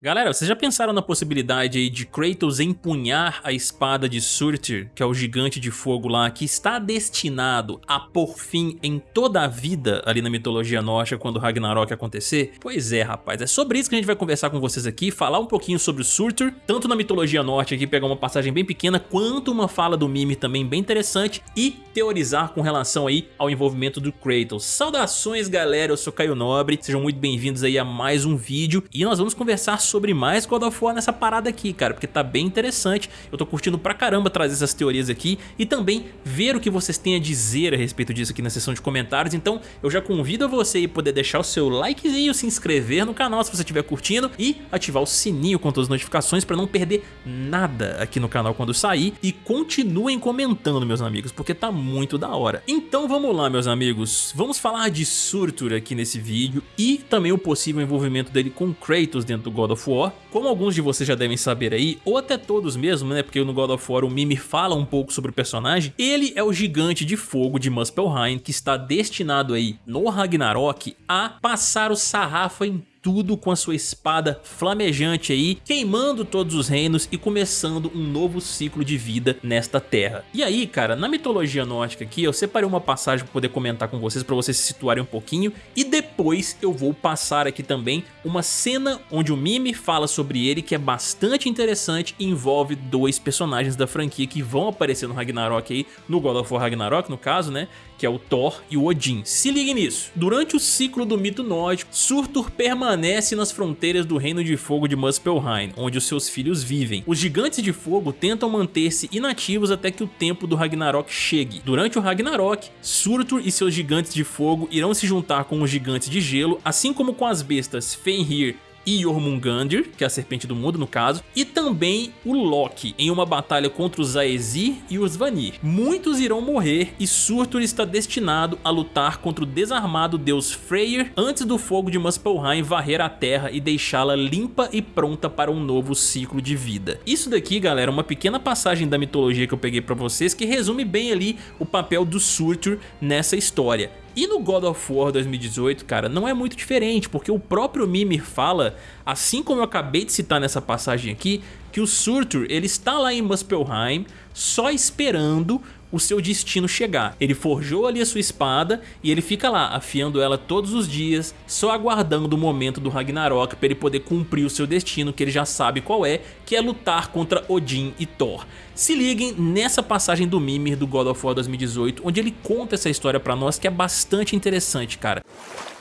Galera, vocês já pensaram na possibilidade aí de Kratos empunhar a espada de Surtur, que é o gigante de fogo lá, que está destinado a pôr fim em toda a vida ali na mitologia nórdica quando Ragnarok acontecer? Pois é, rapaz, é sobre isso que a gente vai conversar com vocês aqui, falar um pouquinho sobre o Surtur, tanto na mitologia nórdica aqui, pegar uma passagem bem pequena, quanto uma fala do Mimir também bem interessante, e teorizar com relação aí ao envolvimento do Kratos. Saudações, galera, eu sou Caio Nobre, sejam muito bem-vindos aí a mais um vídeo, e nós vamos conversar sobre mais God of War nessa parada aqui, cara, porque tá bem interessante. Eu tô curtindo pra caramba trazer essas teorias aqui e também ver o que vocês têm a dizer a respeito disso aqui na seção de comentários. Então eu já convido a você a poder deixar o seu likezinho, se inscrever no canal se você estiver curtindo e ativar o sininho com todas as notificações pra não perder nada aqui no canal quando sair. E continuem comentando, meus amigos, porque tá muito da hora. Então vamos lá, meus amigos. Vamos falar de Surtur aqui nesse vídeo e também o possível envolvimento dele com Kratos dentro do God of of War. Como alguns de vocês já devem saber aí, ou até todos mesmo, né, porque no God of War o Mimir fala um pouco sobre o personagem, ele é o gigante de fogo de Muspelheim que está destinado aí no Ragnarok a passar o sarrafo em tudo com a sua espada flamejante aí, queimando todos os reinos e começando um novo ciclo de vida nesta terra. E aí, cara, na mitologia nórdica aqui, eu separei uma passagem para poder comentar com vocês, para vocês se situarem um pouquinho, e depois eu vou passar aqui também uma cena onde o Mimi fala sobre ele, que é bastante interessante e envolve dois personagens da franquia que vão aparecer no Ragnarok aí, no God of War Ragnarok, no caso, né, que é o Thor e o Odin. Se ligue nisso. Durante o ciclo do mito nórdico, Surtur permanece nas fronteiras do Reino de Fogo de Muspelheim, onde os seus filhos vivem. Os gigantes de fogo tentam manter-se inativos até que o tempo do Ragnarok chegue. Durante o Ragnarok, Surtur e seus gigantes de fogo irão se juntar com os gigantes de gelo, assim como com as bestas Fenrir e Jormungandr, que é a serpente do mundo no caso, e também o Loki em uma batalha contra os Aesir e os Vanir. Muitos irão morrer e Surtur está destinado a lutar contra o desarmado deus Freyr antes do fogo de Muspelheim varrer a terra e deixá-la limpa e pronta para um novo ciclo de vida. Isso daqui, galera, é uma pequena passagem da mitologia que eu peguei para vocês que resume bem ali o papel do Surtur nessa história. E no God of War 2018, cara, não é muito diferente, porque o próprio Mimir fala, assim como eu acabei de citar nessa passagem aqui, que o Surtur ele está lá em Muspelheim só esperando o seu destino chegar. Ele forjou ali a sua espada e ele fica lá afiando ela todos os dias, só aguardando o momento do Ragnarok para ele poder cumprir o seu destino que ele já sabe qual é, que é lutar contra Odin e Thor. Se liguem nessa passagem do Mimir do God of War 2018, onde ele conta essa história para nós que é bastante interessante, cara.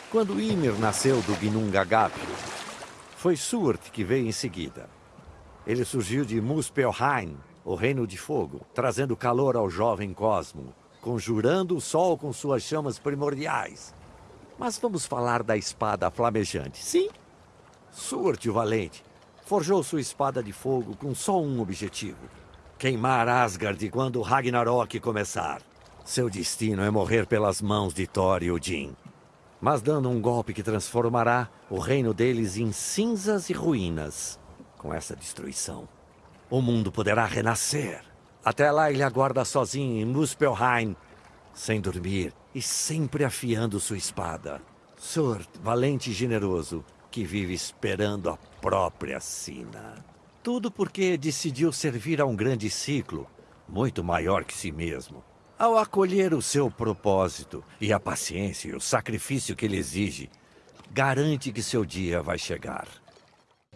Quando Ymir nasceu do Ginnungagap, foi Surt que veio em seguida. Ele surgiu de Muspelheim, o reino de fogo, trazendo calor ao jovem cosmo, conjurando o sol com suas chamas primordiais. Mas vamos falar da espada flamejante. Sim, Surte o Valente forjou sua espada de fogo com só um objetivo. Queimar Asgard quando Ragnarok começar. Seu destino é morrer pelas mãos de Thor e Odin. Mas dando um golpe que transformará o reino deles em cinzas e ruínas. Com essa destruição, o mundo poderá renascer. Até lá ele aguarda sozinho em Muspelheim, sem dormir e sempre afiando sua espada. Surt, valente e generoso, que vive esperando a própria sina. Tudo porque decidiu servir a um grande ciclo, muito maior que si mesmo. Ao acolher o seu propósito e a paciência e o sacrifício que ele exige, garante que seu dia vai chegar.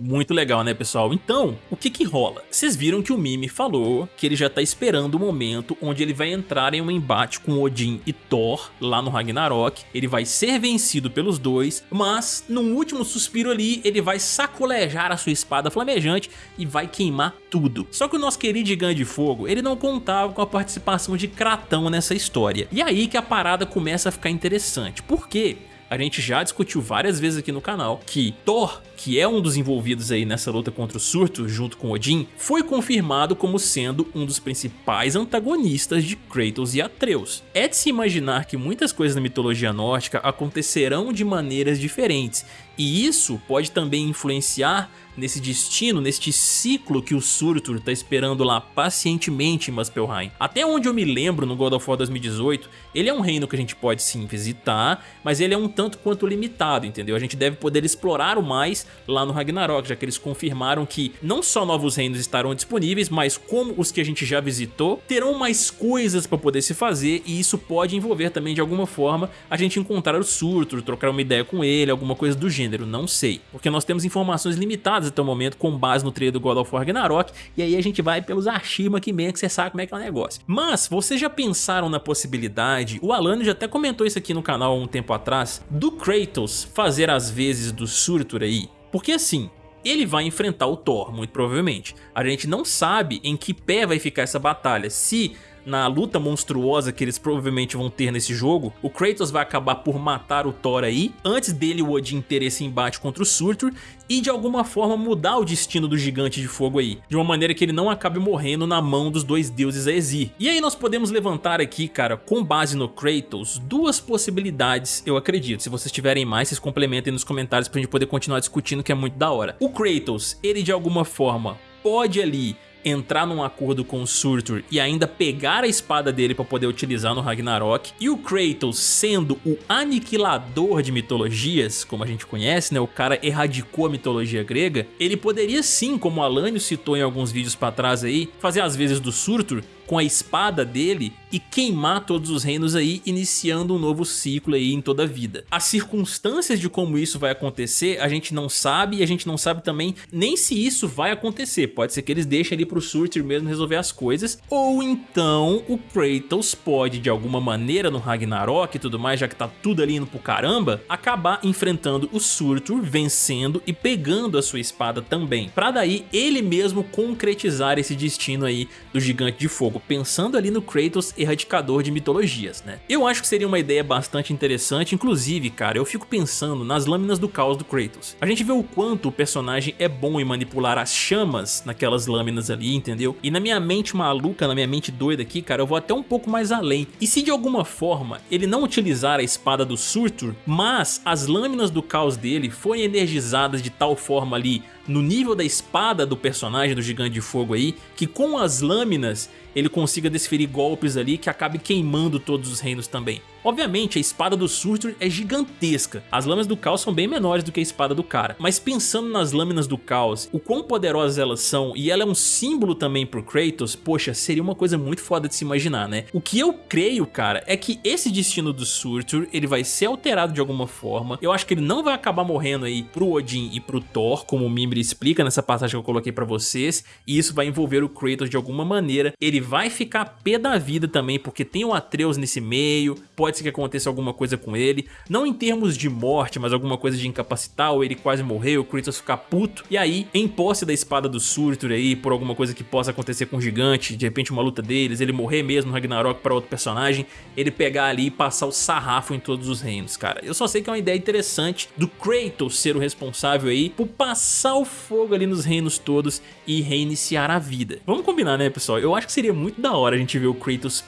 Muito legal, né, pessoal? Então, o que que rola? Vocês viram que o Mimi falou que ele já tá esperando o momento onde ele vai entrar em um embate com Odin e Thor lá no Ragnarok. Ele vai ser vencido pelos dois, mas num último suspiro ali, ele vai sacolejar a sua espada flamejante e vai queimar tudo. Só que o nosso querido gigante de fogo, ele não contava com a participação de Kratão nessa história. E aí que a parada começa a ficar interessante. Por quê? A gente já discutiu várias vezes aqui no canal que Thor, que é um dos envolvidos aí nessa luta contra o Surtur junto com Odin, foi confirmado como sendo um dos principais antagonistas de Kratos e Atreus. É de se imaginar que muitas coisas na mitologia nórdica acontecerão de maneiras diferentes, e isso pode também influenciar nesse destino, neste ciclo que o Surtur tá esperando lá pacientemente em Muspelheim. Até onde eu me lembro no God of War 2018, ele é um reino que a gente pode sim visitar, mas ele é um tanto quanto limitado, entendeu? A gente deve poder explorar o mais lá no Ragnarok, já que eles confirmaram que não só novos reinos estarão disponíveis, mas como os que a gente já visitou, terão mais coisas para poder se fazer e isso pode envolver também de alguma forma a gente encontrar o Surtur, trocar uma ideia com ele, alguma coisa do gênero, não sei. Porque nós temos informações limitadas até o momento com base no trailer do God of War Ragnarok e aí a gente vai pelos archivos aqui mesmo que você sabe como é que é o negócio. Mas vocês já pensaram na possibilidade, o Alano já até comentou isso aqui no canal há um tempo atrás, do Kratos fazer as vezes do Surtur aí? Porque assim, ele vai enfrentar o Thor, muito provavelmente. A gente não sabe em que pé vai ficar essa batalha, se na luta monstruosa que eles provavelmente vão ter nesse jogo, o Kratos vai acabar por matar o Thor aí, antes dele o Odin ter esse embate contra o Surtur e de alguma forma mudar o destino do gigante de fogo aí, de uma maneira que ele não acabe morrendo na mão dos dois deuses Aesir. E aí nós podemos levantar aqui, cara, com base no Kratos, duas possibilidades, eu acredito. Se vocês tiverem mais, vocês complementem nos comentários pra gente poder continuar discutindo, que é muito da hora. O Kratos, ele de alguma forma pode ali entrar num acordo com o Surtur e ainda pegar a espada dele para poder utilizar no Ragnarok. E o Kratos sendo o aniquilador de mitologias, como a gente conhece, né? O cara erradicou a mitologia grega. Ele poderia sim, como Alânio citou em alguns vídeos para trás aí, fazer as vezes do Surtur com a espada dele e queimar todos os reinos aí, iniciando um novo ciclo aí em toda a vida. As circunstâncias de como isso vai acontecer, a gente não sabe e a gente não sabe também nem se isso vai acontecer. Pode ser que eles deixem ali pro Surtur mesmo resolver as coisas, ou então o Kratos pode de alguma maneira no Ragnarok e tudo mais, já que tá tudo ali indo pro caramba, acabar enfrentando o Surtur, vencendo e pegando a sua espada também, pra daí ele mesmo concretizar esse destino aí do Gigante de Fogo pensando ali no Kratos erradicador de mitologias, né? Eu acho que seria uma ideia bastante interessante, inclusive, cara, eu fico pensando nas lâminas do caos do Kratos. A gente vê o quanto o personagem é bom em manipular as chamas naquelas lâminas ali, entendeu? E na minha mente maluca, na minha mente doida aqui, cara, eu vou até um pouco mais além. E se de alguma forma ele não utilizar a espada do Surtur, mas as lâminas do caos dele forem energizadas de tal forma ali no nível da espada do personagem do Gigante de Fogo aí, que com as lâminas ele consiga desferir golpes ali que acabe queimando todos os reinos também. Obviamente, a espada do Surtur é gigantesca, as lâminas do caos são bem menores do que a espada do cara, mas pensando nas lâminas do caos, o quão poderosas elas são e ela é um símbolo também pro Kratos, poxa, seria uma coisa muito foda de se imaginar, né? O que eu creio, cara, é que esse destino do Surtur, ele vai ser alterado de alguma forma, eu acho que ele não vai acabar morrendo aí pro Odin e pro Thor, como o Mimir explica nessa passagem que eu coloquei pra vocês, e isso vai envolver o Kratos de alguma maneira, ele vai ficar pé da vida também, porque tem o Atreus nesse meio, pode ser que aconteça alguma coisa com ele, não em termos de morte, mas alguma coisa de incapacitar, ou ele quase morreu, o Kratos ficar puto, e aí, em posse da espada do Surtur aí, por alguma coisa que possa acontecer com o gigante, de repente uma luta deles, ele morrer mesmo no Ragnarok para outro personagem, ele pegar ali e passar o sarrafo em todos os reinos, cara. Eu só sei que é uma ideia interessante do Kratos ser o responsável aí por passar o fogo ali nos reinos todos e reiniciar a vida. Vamos combinar, né, pessoal? Eu acho que seria muito da hora a gente ver o Kratos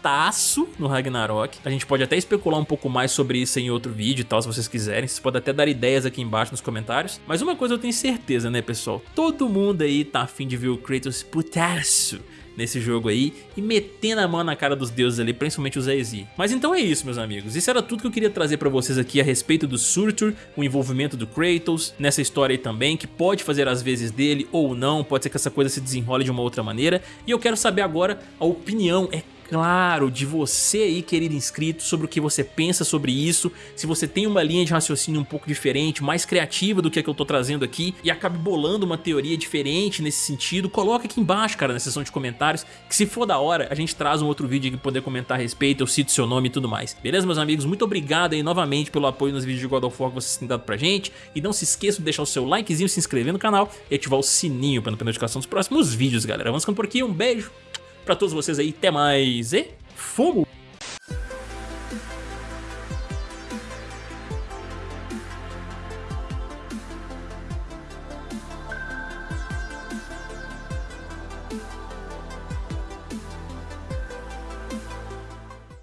putaço no Ragnarok. A gente pode até especular um pouco mais sobre isso em outro vídeo e tal, se vocês quiserem. Vocês podem até dar ideias aqui embaixo nos comentários. Mas uma coisa eu tenho certeza, né, pessoal? Todo mundo aí tá afim de ver o Kratos putaço nesse jogo aí e metendo a mão na cara dos deuses ali, principalmente os Aesir. Mas então é isso, meus amigos. Isso era tudo que eu queria trazer pra vocês aqui a respeito do Surtur, o envolvimento do Kratos nessa história aí também, que pode fazer as vezes dele ou não, pode ser que essa coisa se desenrole de uma outra maneira. E eu quero saber agora a opinião, é claro de você aí, querido inscrito, sobre o que você pensa sobre isso, se você tem uma linha de raciocínio um pouco diferente, mais criativa do que a que eu tô trazendo aqui e acabe bolando uma teoria diferente nesse sentido, coloca aqui embaixo, cara, na seção de comentários, que se for da hora, a gente traz um outro vídeo pra poder comentar a respeito, eu cito seu nome e tudo mais. Beleza, meus amigos? Muito obrigado aí novamente pelo apoio nos vídeos de God of War que vocês têm dado pra gente, e não se esqueça de deixar o seu likezinho, se inscrever no canal e ativar o sininho para não perder notificação dos próximos vídeos, galera. Vamos ficando por aqui, um beijo, pra todos vocês aí. Até mais e fogo!